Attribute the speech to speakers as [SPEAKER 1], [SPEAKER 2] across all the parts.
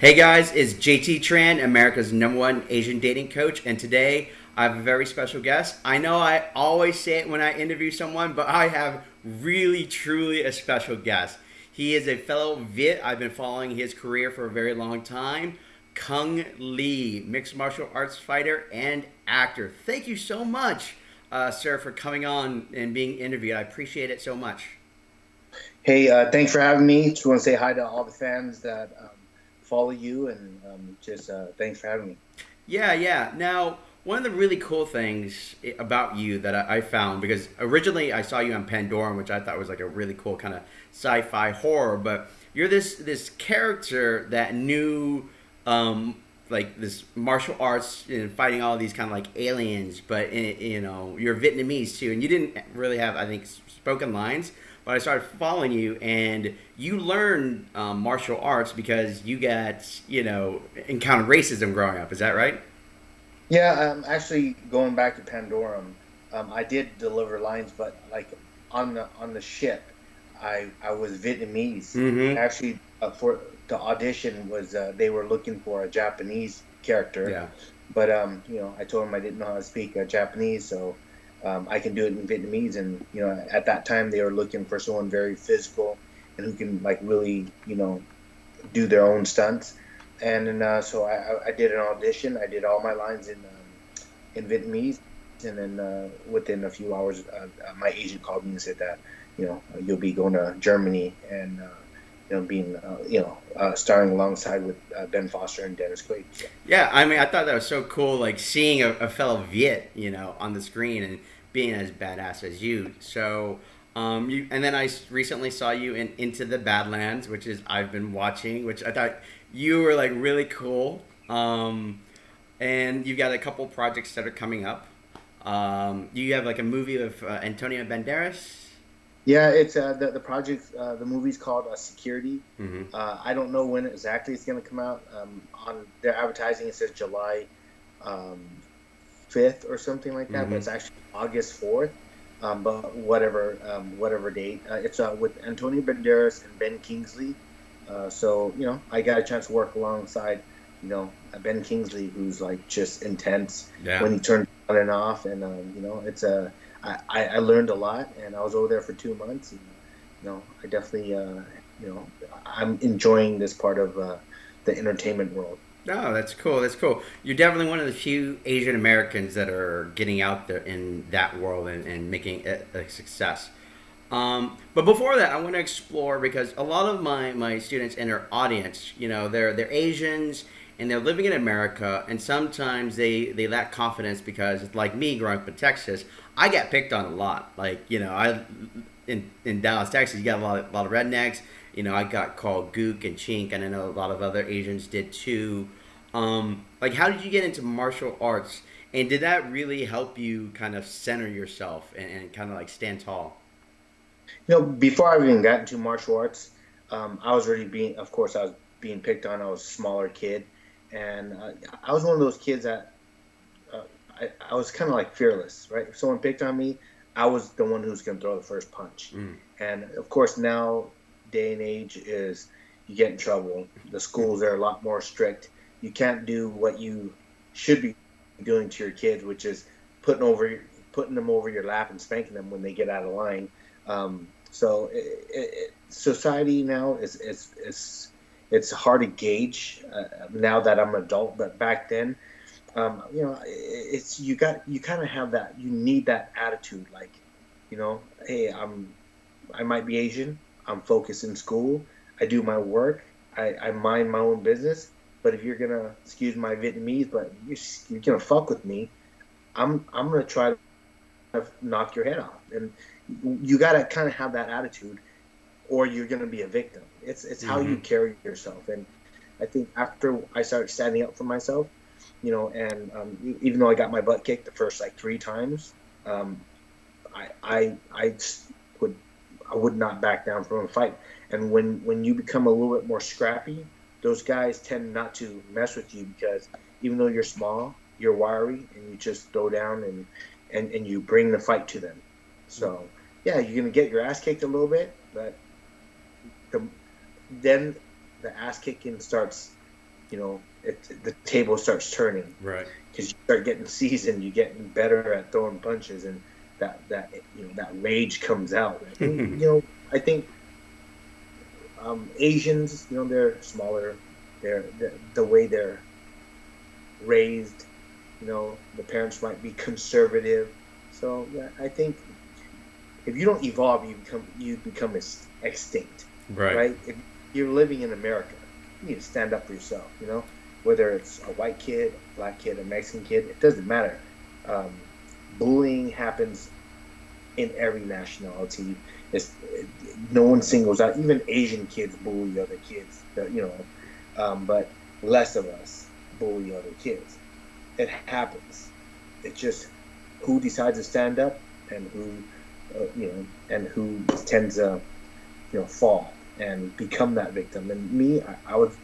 [SPEAKER 1] Hey guys, it's JT Tran, America's number one Asian dating coach, and today I have a very special guest. I know I always say it when I interview someone, but I have really, truly a special guest. He is a fellow Viet. I've been following his career for a very long time. Cung Le, mixed martial arts fighter and actor. Thank you so much, uh, sir, for coming on and being interviewed. I appreciate it so much.
[SPEAKER 2] Hey, uh, thanks for having me. Just want to say hi to all the fans that um, follow you, and um, just uh, thanks for having me.
[SPEAKER 1] Yeah, yeah. Now, one of the really cool things about you that I, found because originally I saw you on Pandorum, which I thought was like a really cool kind of sci-fi horror, but you're this this character that knew um, like this martial arts and fighting all these kind of like aliens, but eh, you know you're Vietnamese too, and you didn't really have I think spoken lines. But I started following you, and you learned um, martial arts because you got you know encountered racism growing up. Is that right?
[SPEAKER 2] Yeah, um, actually going back to Pandorum, um, I did deliver lines, but like on the on the ship, I I was Vietnamese. Mm-hmm. Actually, uh, for the audition was uh, they were looking for a Japanese character.
[SPEAKER 1] Yeah.
[SPEAKER 2] But um, you know, I told them I didn't know how to speak uh, Japanese, so um, I can do it in Vietnamese. And you know, at that time they were looking for someone very physical and who can like really, you know, do their own stunts. And then, uh, so I, I did an audition. I did all my lines in um, in Vietnamese, and then uh, within a few hours, uh, uh my agent called me and said that you know you'll be going to Germany and uh, you know, being, uh, you know, uh, starring alongside with uh, Ben Foster and Dennis Quaid. So.
[SPEAKER 1] Yeah, I mean, I thought that was so cool, like seeing a, a, fellow Viet, you know, on the screen and being as badass as you. So, um, you, and then I recently saw you in Into the Badlands, which is I've been watching, which I thought you were like really cool. Um, and you've got a couple projects that are coming up. Um, you have like a movie with uh, Antonio Banderas
[SPEAKER 2] yeah, it's uh, the the project. Uh, the movie's called uh, Security. Mm-hmm. Uh, I don't know when exactly it's going to come out. Um, on their advertising, it says July um, fifth or something like that, mm-hmm. but it's actually August fourth. Um, but whatever um, whatever date, uh, it's uh, with Antonio Banderas and Ben Kingsley. so you know, I got a chance to work alongside you know Ben Kingsley, who's like just intense yeah. when he turns on and off, and um, you know, it's a I, I learned a lot, and I was over there for two months. And, you know, I definitely, uh, you know, I'm enjoying this part of uh, the entertainment world.
[SPEAKER 1] Oh, that's cool. That's cool. You're definitely one of the few Asian Americans that are getting out there in that world and, and making it a success. Um, but before that, I want to explore because a lot of my, my students and our audience, you know, they're they're Asians and they're living in America, and sometimes they they lack confidence because, like me, growing up in Texas, I get picked on a lot. Like you know, I in in Dallas, Texas, you got a lot of, a lot of rednecks. You know, I got called gook and chink, and I know a lot of other Asians did too. Um, like, how did you get into martial arts, and did that really help you kind of center yourself and, and kind of like stand tall?
[SPEAKER 2] You know, before I even got into martial arts, um, I was already being, of course, I was being picked on. I was a smaller kid, and uh, I was one of those kids that I, I was kind of like fearless, right? If someone picked on me, I was the one who's going to throw the first punch. Mm. And of course, now day and age is you get in trouble. The schools are a lot more strict. You can't do what you should be doing to your kids, which is putting over putting them over your lap and spanking them when they get out of line. Um, so it, it, society now is, is, is it's hard to gauge uh, now that I'm an adult, but back then um, you know, it's you got you kind of have that. You need that attitude, like, you know, hey, I'm, I might be Asian. I'm focused in school. I do my work. I, I mind my own business. But if you're gonna excuse my Vietnamese, but you're, you're gonna fuck with me, I'm I'm gonna try to knock your head off. And you gotta kind of have that attitude, or you're gonna be a victim. It's it's mm-hmm. how you mm-hmm. carry yourself. And I think after I started standing up for myself, you know, and um, even though I got my butt kicked the first like three times, um, I, I I would I would not back down from a fight. And when when you become a little bit more scrappy, those guys tend not to mess with you because even though you're small, you're wiry, and you just throw down and and, and you bring the fight to them. So yeah, you're gonna get your ass kicked a little bit, but then the ass kicking starts you know, it, the table starts turning.
[SPEAKER 1] Right.
[SPEAKER 2] Because you start getting seasoned, you're getting better at throwing punches, and that that you know that rage comes out. And, you know, I think um, Asians, you know, they're smaller. They're, they're the way they're raised. You know, the parents might be conservative. So yeah, I think if you don't evolve, you become you become extinct.
[SPEAKER 1] Right.
[SPEAKER 2] Right. If you're living in America, you need to stand up for yourself. You know, whether it's a white kid, a black kid, a Mexican kid, it doesn't matter. Um, bullying happens in every nationality. It's, no one singles out. Even Asian kids bully other kids. You know, um, but less of us bully other kids. It happens. It's just who decides to stand up and who, uh, you know, and who tends to, you know, fall and become that victim. And me, I, I was,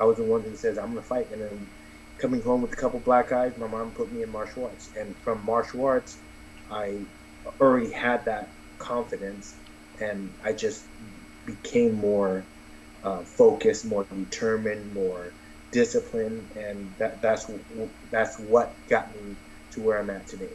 [SPEAKER 2] I was the one who says I'm gonna fight. And then coming home with a couple black eyes, my mom put me in martial arts. And from martial arts, I already had that confidence, and I just became more uh, focused, more determined, more disciplined, and that that's that's what got me to where I'm at today.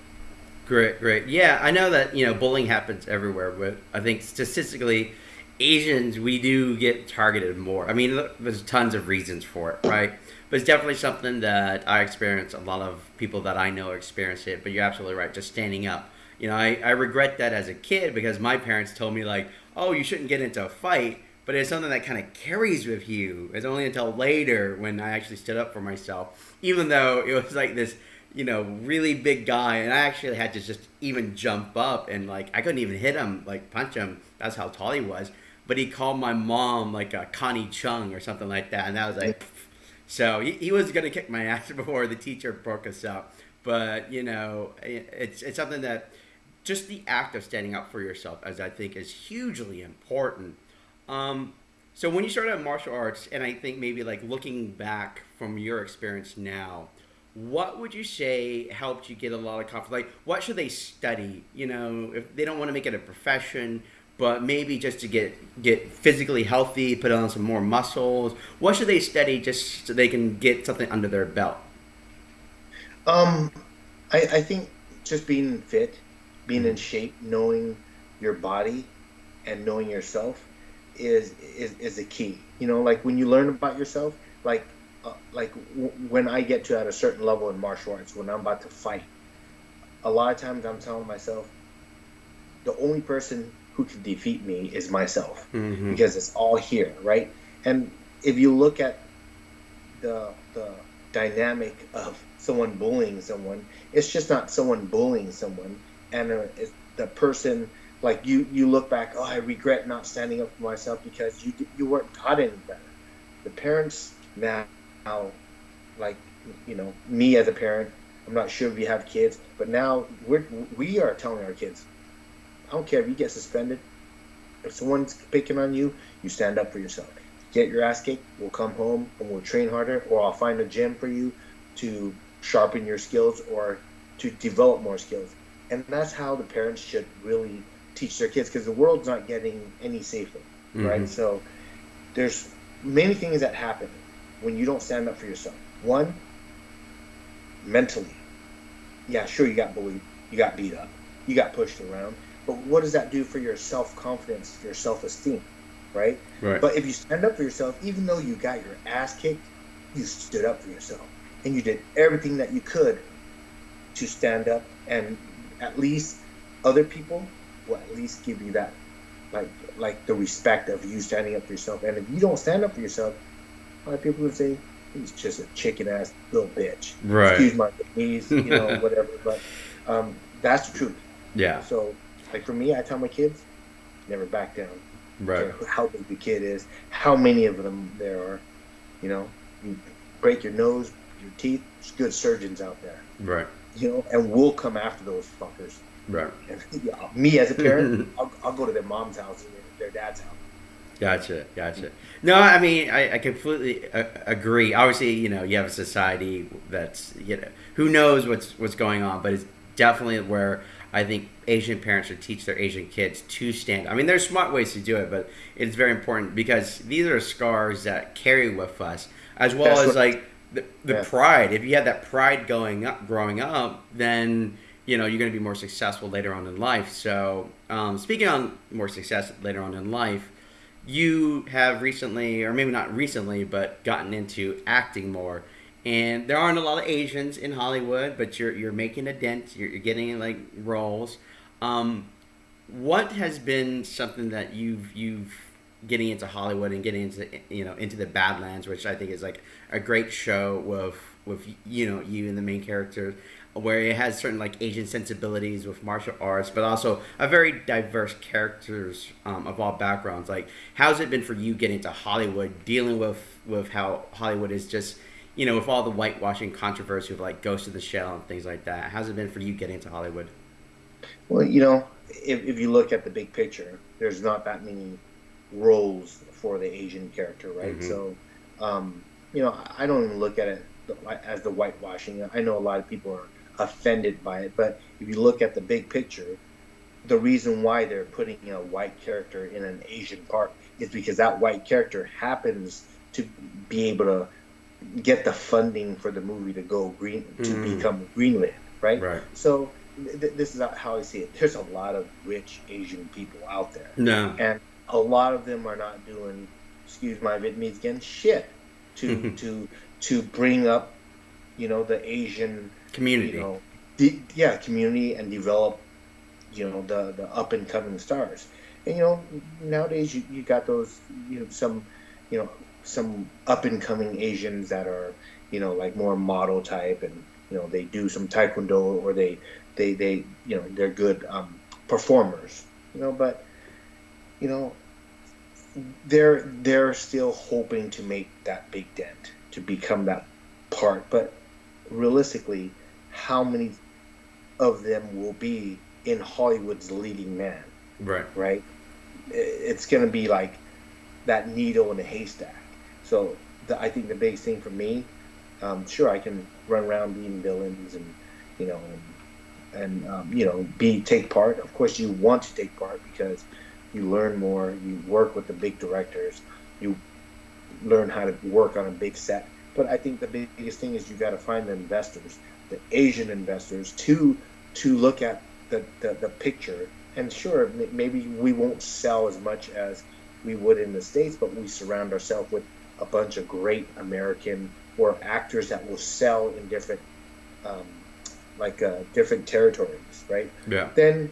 [SPEAKER 1] Great, great. Yeah, I know that you know bullying happens everywhere, but I think statistically, Asians we do get targeted more. I mean, there's tons of reasons for it, right? But it's definitely something that I experience. A lot of people that I know experience it. But you're absolutely right. Just standing up. You know, I, I regret that as a kid because my parents told me like, oh, you shouldn't get into a fight. But it's something that kind of carries with you. It's only until later when I actually stood up for myself, even though it was like this you know, really big guy, and I actually had to just even jump up and like I couldn't even hit him, like punch him. That's how tall he was. But he called my mom like a Connie Chung or something like that, and that was like, so he, he was gonna kick my ass before the teacher broke us up. But you know, it's it's something that just the act of standing up for yourself, as I think, is hugely important. Um, so when you started martial arts, and I think maybe like looking back from your experience now what would you say helped you get a lot of confidence? Like, what should they study? You know, if they don't want to make it a profession, but maybe just to get get physically healthy, put on some more muscles. What should they study just so they can get something under their belt?
[SPEAKER 2] Um, I, I think just being fit, being in shape, knowing your body, and knowing yourself is is is the key. You know, like when you learn about yourself, like uh, like when I get to at a certain level in martial arts, when I'm about to fight, a lot of times I'm telling myself, the only person who can defeat me is myself mm-hmm. because it's all here, right? And if you look at the the dynamic of someone bullying someone, it's just not someone bullying someone, and uh, the person like you you look back, oh, I regret not standing up for myself because you you weren't taught any better. The parents now now, like you know, me as a parent, I'm not sure if you have kids, but now we're we are telling our kids, I don't care if you get suspended. If someone's picking on you, you stand up for yourself. Get your ass kicked. We'll come home and we'll train harder, or I'll find a gym for you to sharpen your skills or to develop more skills. And that's how the parents should really teach their kids because the world's not getting any safer, mm-hmm. right? So there's many things that happen when you don't stand up for yourself. One, mentally. Yeah, sure, you got bullied, you got beat up, you got pushed around, but what does that do for your self confidence, your self esteem, right?
[SPEAKER 1] Right.
[SPEAKER 2] But if you stand up for yourself, even though you got your ass kicked, you stood up for yourself and you did everything that you could to stand up, and at least other people will at least give you that, like, like the respect of you standing up for yourself. And if you don't stand up for yourself, a lot of people would say he's just a chicken ass little bitch.
[SPEAKER 1] Right.
[SPEAKER 2] Excuse my knees, you know, whatever. But um, that's the truth.
[SPEAKER 1] Yeah.
[SPEAKER 2] So, like for me, I tell my kids, never back down.
[SPEAKER 1] Right.
[SPEAKER 2] How big the kid is, how many of them there are. You know, you break your nose, your teeth. There's good surgeons out there.
[SPEAKER 1] Right.
[SPEAKER 2] You know, and we'll come after those fuckers.
[SPEAKER 1] Right.
[SPEAKER 2] And, yeah, me as a parent, I'll, I'll, go to their mom's house and their dad's house.
[SPEAKER 1] Gotcha, gotcha. No, I mean, I, I completely uh, agree. Obviously, you know, you have a society that's, you know, who knows what's what's going on, but it's definitely where I think Asian parents should teach their Asian kids to stand. I mean, there's smart ways to do it, but it's very important because these are scars that carry with us. as well
[SPEAKER 2] That's
[SPEAKER 1] as like the, the
[SPEAKER 2] Yeah.
[SPEAKER 1] pride. If you have that pride going up, growing up, then you know you're going to be more successful later on in life. So, um, speaking on more success later on in life, you have recently, or maybe not recently, but gotten into acting more. And there aren't a lot of Asians in Hollywood, but you're you're making a dent. You're, you're getting like roles. Um, what has been something that you've you've getting into Hollywood and getting into you know into the Badlands, which I think is like a great show with with you know you and the main character, where it has certain like Asian sensibilities with martial arts, but also a very diverse characters um, of all backgrounds. Like, how's it been for you getting to Hollywood, dealing with with how Hollywood is just you know with all the whitewashing controversy of like Ghost of the Shell and things like that. How's it been for you getting to Hollywood?
[SPEAKER 2] Well, you know, if, if you look at the big picture, there's not that many roles for the Asian character, right?
[SPEAKER 1] Mhm.
[SPEAKER 2] So, um, you know, I don't even look at it as the whitewashing. I know a lot of people are offended by it, but if you look at the big picture, the reason why they're putting a white character in an Asian part is because that white character happens to be able to get the funding for the movie to go green to
[SPEAKER 1] Mm.
[SPEAKER 2] become Greenland, right?
[SPEAKER 1] Right.
[SPEAKER 2] So th- this is how I see it. There's a lot of rich Asian people out there,
[SPEAKER 1] No.
[SPEAKER 2] and a lot of them are not doing, excuse my Vietnamese again, shit to to to bring up, you know, the Asian,
[SPEAKER 1] Community.
[SPEAKER 2] you know, de- yeah, community and develop, you know, the the up and coming stars. And you know, nowadays you, you got those, you know, some, you know, some up and coming Asians that are, you know, like more model type, and you know, they do some taekwondo or they they they you know they're good um, performers. You know, but you know, they're they're still hoping to make that big dent to become that part. But realistically, how many of them will be in Hollywood's leading man?
[SPEAKER 1] Right.
[SPEAKER 2] right? It's going to be like that needle in a haystack. So the, I think the biggest thing for me, um, sure, I can run around being villains and you know and, and um, you know be take part. Of course, you want to take part because you learn more. You work with the big directors. You learn how to work on a big set. But I think the biggest thing is you got to find the investors, the Asian investors, to to look at the, the, the picture. And sure, maybe we won't sell as much as we would in the states, but we surround ourselves with a bunch of great American or actors that will sell in different, um, like uh, different territories, right?
[SPEAKER 1] Yeah.
[SPEAKER 2] then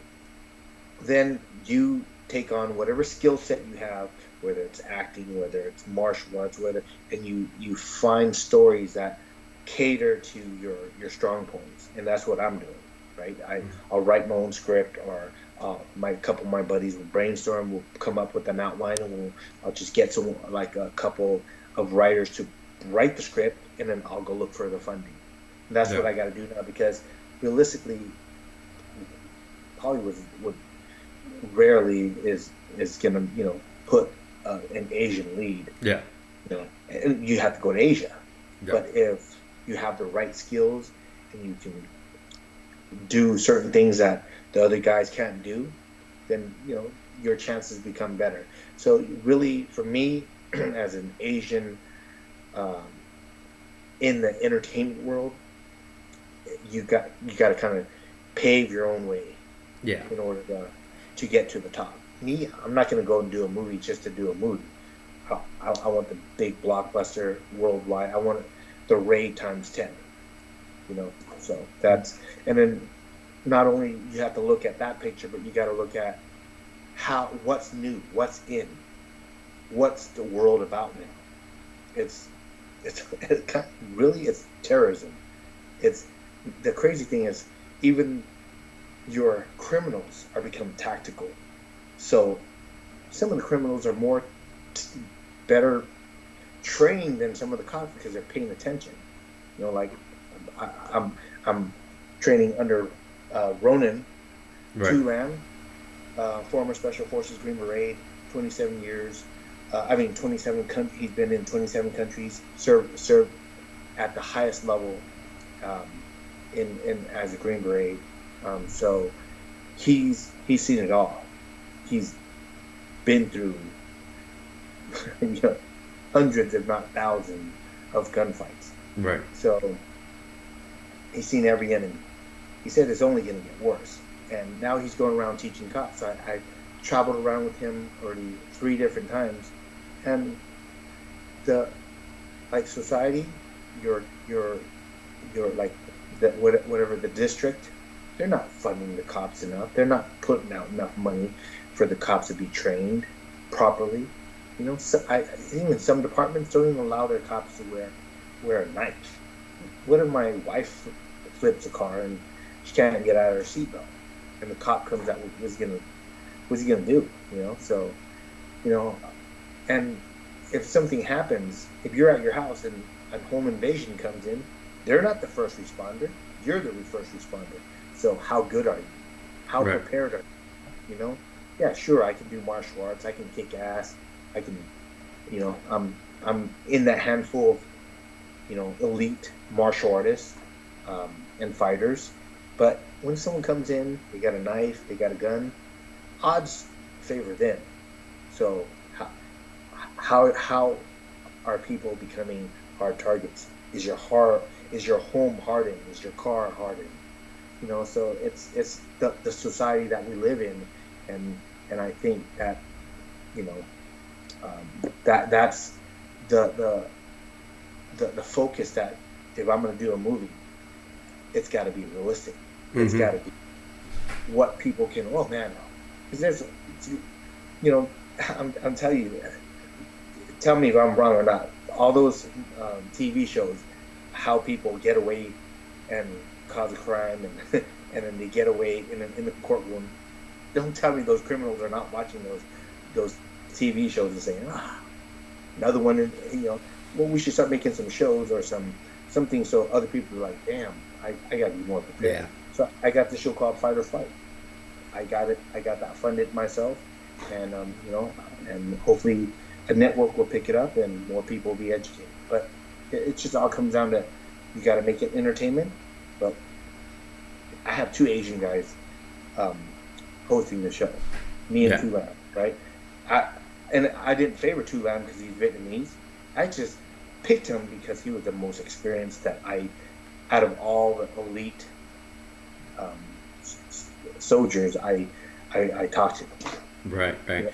[SPEAKER 2] then you take on whatever skill set you have whether it's acting whether it's martial arts whether and you you find stories that cater to your your strong points and that's what i'm doing right i i'll write my own script or uh, my couple of my buddies will brainstorm we'll come up with an outline and we'll i'll just get some like a couple of writers to write the script and then i'll go look for the funding and that's what i got to do now because realistically Hollywood would rarely is is gonna you know put uh, an Asian lead.
[SPEAKER 1] Yeah.
[SPEAKER 2] You know, and you have to go to Asia.
[SPEAKER 1] Yeah.
[SPEAKER 2] But if you have the right skills and you can do certain things that the other guys can't do, then you know your chances become better. So really, for me, as an Asian um, in the entertainment world, you got you got to kind of pave your own way
[SPEAKER 1] Yeah.
[SPEAKER 2] in order to, to get to the top. Me, I'm not going to go and do a movie just to do a movie. I, I, I want the big blockbuster worldwide. I want the Ray times 10. You know, so that's, and then not only you have to look at that picture, but you got to look at how, what's new, what's in, what's the world about now. It's, it's, it kind of- really, it's terrorism. It's, the crazy thing is, even your criminals are become tactical. So some of the criminals are more better trained than some of the cops because they're paying attention. You know, like I, I'm I'm training under uh, Ronan
[SPEAKER 1] Right.
[SPEAKER 2] Turan, uh, former Special Forces Green Beret, 27 years. Uh, I mean, 27. Con- he's been in 27 countries. Served served at the highest level um, in in as a Green Beret. Um, so he's he's seen it all. He's been through you know, hundreds, if not thousands, of gunfights.
[SPEAKER 1] Right.
[SPEAKER 2] So he's seen every enemy. He said it's only going to get worse. And now he's going around teaching cops. I, I traveled around with him already three different times, and the like society, your your your like the, whatever the district, they're not funding the cops enough. They're not putting out enough money for the cops to be trained properly. You know, so I, even some departments don't even allow their cops to wear wear a knife. What if my wife flips a car and she can't get out of her seatbelt, and the cop comes out? What's he gonna What's he gonna do? You know, so you know, and if something happens, if you're at your house and a home invasion comes in, they're not the first responder. You're the first responder. So how good are you? How right. prepared are you? You know? Yeah, sure. I can do martial arts. I can kick ass. I can, you know, I'm I'm in that handful of, you know, elite martial artists um, and fighters. But when someone comes in, they got a knife, they got a gun, odds favor them. So how how how are people becoming hard targets? Is your heart is your home hardened? Is your car hardened? You know, so it's it's the, the society that we live in, and and I think that you know um, that that's the, the the the focus that if I'm going to do a movie, it's got to be realistic. It's mm-hmm. got to be what people can. Oh man, because there's you know I'm I'm telling you, tell me if I'm wrong or not. All those um, TV shows, how people get away and cause a crime, and and then they get away in, in the courtroom. Don't tell me those criminals are not watching those those TV shows and saying, ah, another one. You know, well, we should start making some shows or some something so other people are like, damn, I, I got to be more prepared. Yeah. So I got the show called Fight or Flight. I got it. I got that funded myself, and um, you know, and hopefully a network will pick it up and more people will be educated. But it, it just all comes down to you got to make it entertainment. But I have two Asian guys um, hosting the show, me and yeah. Tu Lam, right? I and I didn't favor Tu Lam because he's Vietnamese. I just picked him because he was the most experienced that I, out of all the elite um, soldiers, I, I, I talked to.
[SPEAKER 1] Right, right.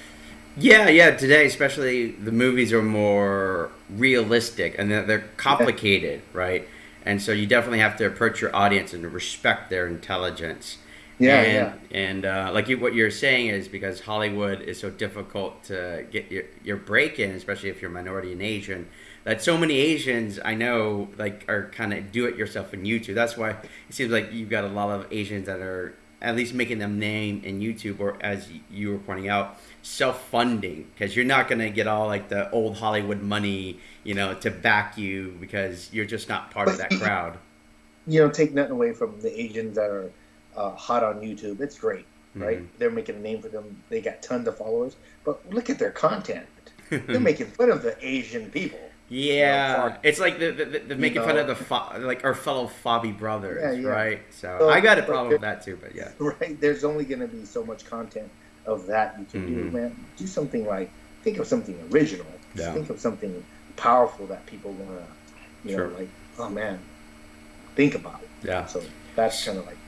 [SPEAKER 1] Yeah. yeah, yeah. Today, especially, the movies are more realistic and they're, they're complicated, yeah. right? And so you definitely have to approach your audience and respect their intelligence.
[SPEAKER 2] Yeah,
[SPEAKER 1] and,
[SPEAKER 2] yeah.
[SPEAKER 1] And uh, like you, what you're saying is because Hollywood is so difficult to get your, your break in, especially if you're minority and Asian, that so many Asians I know like are kind of do it yourself in YouTube. That's why it seems like you've got a lot of Asians that are at least making them name in YouTube, or as you were pointing out, self-funding because you're not going to get all like the old Hollywood money, you know, to back you because you're just not part but, of that crowd.
[SPEAKER 2] You know, take nothing away from the Asians that are uh, hot on YouTube. It's great, right? Mm-hmm. They're making a name for them. They got tons of followers, but look at their content. They're making fun of the Asian people.
[SPEAKER 1] Yeah, you know, it's like the, the, the making know. fun of the fo- like our fellow Fobby brothers, yeah, yeah. right? So, so, I got a problem with that too, but yeah.
[SPEAKER 2] Right, there's only going to be so much content of that you can mm-hmm. do, man. Do something like think of something original. Yeah. Think of something powerful that people want to, you sure. know, like oh man, think about it.
[SPEAKER 1] Yeah.
[SPEAKER 2] So that's kind of like.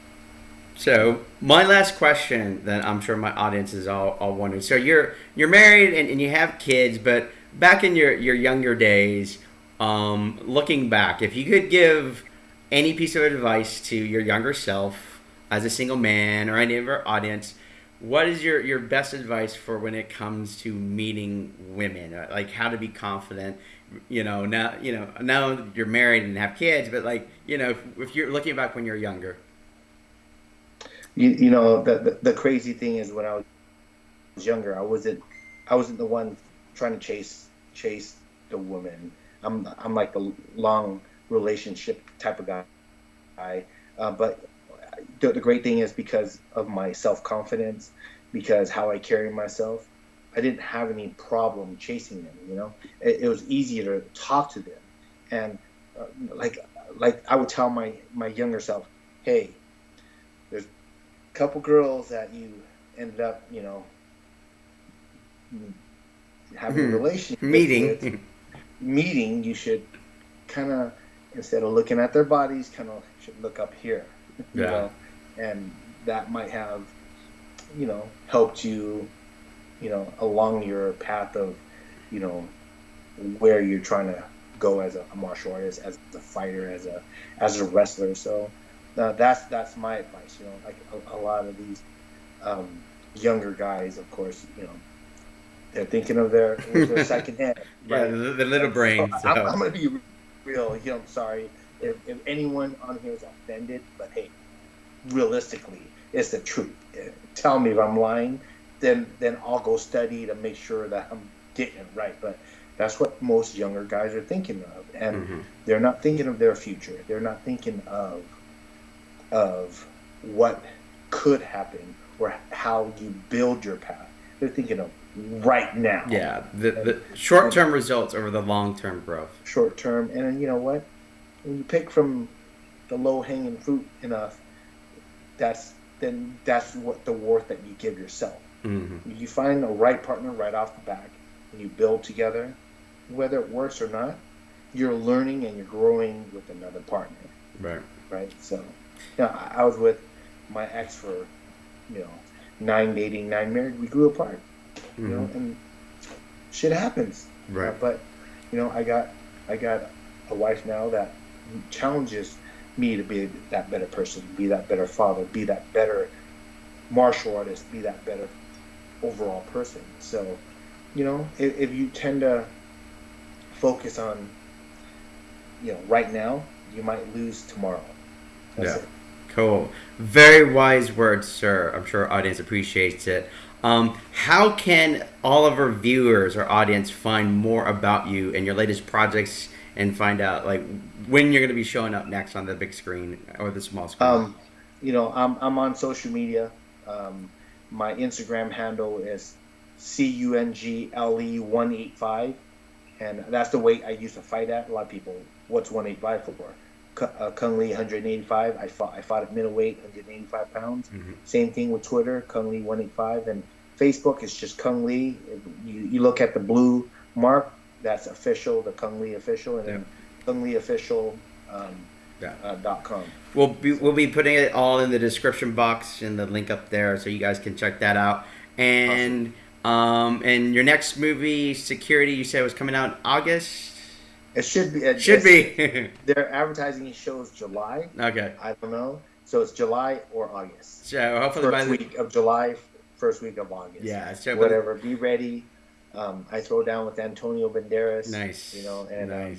[SPEAKER 1] So my last question that I'm sure my audience is all, all wondering. So you're you're married and, and you have kids, but back in your, your younger days, um, looking back, if you could give any piece of advice to your younger self as a single man or any of our audience, what is your, your best advice for when it comes to meeting women? Uh, like how to be confident, you know, now, you know, now you're married and have kids, but like, you know, if, if you're looking back when you're younger.
[SPEAKER 2] You, you know, the, the, the crazy thing is when I was younger, I wasn't, I wasn't the one trying to chase chase the woman. I'm I'm like a long relationship type of guy. Uh, but the, the, great thing is because of my self confidence, because how I carry myself, I didn't have any problem chasing them. You know, it, it was easier to talk to them, and uh, like like I would tell my my younger self, hey, there's couple girls that you ended up, you know, having a hmm. relationship
[SPEAKER 1] meeting
[SPEAKER 2] with, meeting you should kind of instead of looking at their bodies, kind of should look up here. You
[SPEAKER 1] Yeah.
[SPEAKER 2] know? And that might have, you know, helped you, you know, along your path of, you know, where you're trying to go as a, a martial artist, as a fighter, as a as a wrestler. So uh, that's that's my advice. You know, like a, a lot of these um, younger guys, of course, you know, they're thinking of their their second hand.
[SPEAKER 1] Yeah,
[SPEAKER 2] right?
[SPEAKER 1] the, the little brain.
[SPEAKER 2] I'm, I'm gonna be real. You know, I'm sorry if, if anyone on here is offended, but hey, realistically, it's the truth. Tell me if I'm lying, then then I'll go study to make sure that I'm getting it right. But that's what most younger guys are thinking of, and
[SPEAKER 1] Mhm.
[SPEAKER 2] they're not thinking of their future. They're not thinking of of what could happen or how you build your path. They're thinking of right now
[SPEAKER 1] Yeah, the, the short term results over the long term growth.
[SPEAKER 2] short term. And then you know what? When you pick from the low hanging fruit enough, that's then that's what the worth that you give yourself.
[SPEAKER 1] hmm
[SPEAKER 2] You find the right partner right off the back, and you build together, whether it works or not. You're learning and you're growing with another partner,
[SPEAKER 1] Right.
[SPEAKER 2] right? So, you know, I, was with my ex for, you know, nine dating, nine married. We grew apart, you know,
[SPEAKER 1] Mhm.
[SPEAKER 2] and shit happens.
[SPEAKER 1] Right.
[SPEAKER 2] Uh, but you know, I got I got a wife now that challenges me to be that better person, be that better father, be that better martial artist, be that better overall person. So, you know, if, if you tend to focus on, you know, right now, you might lose tomorrow. That's
[SPEAKER 1] Yeah.
[SPEAKER 2] it.
[SPEAKER 1] Cool. Very wise words, sir. I'm sure our audience appreciates it. Um, how can all of our viewers or audience find more about you and your latest projects and find out like when you're going to be showing up next on the big screen or the small screen?
[SPEAKER 2] Um, you know, I'm I'm on social media. Um, my Instagram handle is c u n g l e one eight five, and that's the weight I used to fight at. A lot of people, what's one eight five for? Uh, Cung Le 185. I fought I fought at middleweight, 185 pounds.
[SPEAKER 1] Mhm.
[SPEAKER 2] Same thing with Twitter, Cung Le 185, and Facebook is just Cung Le. You you look at the blue mark, that's official, the Cung Le official, and then Cung Le official. Um,
[SPEAKER 1] Yeah.
[SPEAKER 2] uh, dot com.
[SPEAKER 1] We'll be, we'll be putting it all in the description box and the link up there so you guys can check that out. And um and your next movie, Security, you said was coming out in August.
[SPEAKER 2] It should be. It,
[SPEAKER 1] Should be.
[SPEAKER 2] Their advertising shows July.
[SPEAKER 1] okay.
[SPEAKER 2] I don't know. So it's July or August.
[SPEAKER 1] So hopefully by
[SPEAKER 2] First
[SPEAKER 1] the
[SPEAKER 2] week of July, first week of August.
[SPEAKER 1] yeah. So by
[SPEAKER 2] Whatever. Be ready. Um, I throw down with Antonio Banderas.
[SPEAKER 1] Nice.
[SPEAKER 2] You know, and um.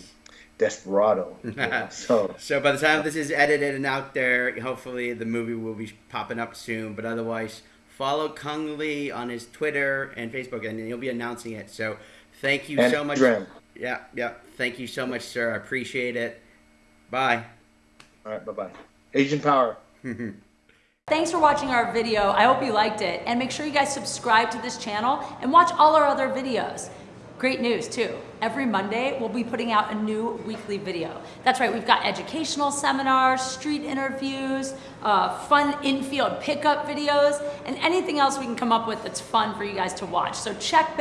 [SPEAKER 2] Desperado. you know, so
[SPEAKER 1] So by the time this is edited and out there, hopefully the movie will be popping up soon. But otherwise, follow Cung Le on his Twitter and Facebook, and he'll be announcing it. So thank you
[SPEAKER 2] and
[SPEAKER 1] so much.
[SPEAKER 2] Dren.
[SPEAKER 1] Yeah, yeah. Thank you so much, sir. I appreciate it. Bye.
[SPEAKER 2] All right. Bye bye. Asian Power.
[SPEAKER 3] Thanks for watching our video. I hope you liked it. And make sure you guys subscribe to this channel and watch all our other videos. Great news too. Every Monday, we'll be putting out a new weekly video. That's right, we've got educational seminars, street interviews, uh, fun in-field pickup videos, and anything else we can come up with that's fun for you guys to watch. So check back.